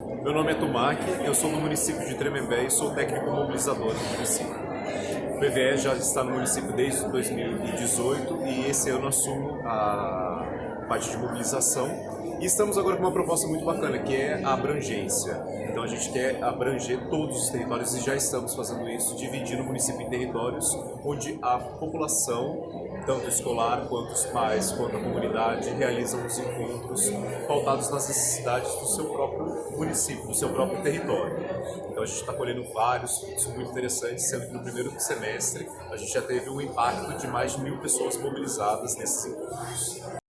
Meu nome é Tumac, eu sou do município de Tremembé e sou técnico mobilizador do município. O PVE já está no município desde 2018 e esse ano assumo a parte de mobilização. E estamos agora com uma proposta muito bacana, que é a abrangência. Então a gente quer abranger todos os territórios e já estamos fazendo isso, dividindo o município em territórios onde a população tanto escolar quanto os pais, quanto a comunidade, realizam os encontros pautados nas necessidades do seu próprio município, do seu próprio território. Então a gente está colhendo vários frutos muito interessantes, sendo que no primeiro semestre a gente já teve um impacto de mais de mil pessoas mobilizadas nesses encontros.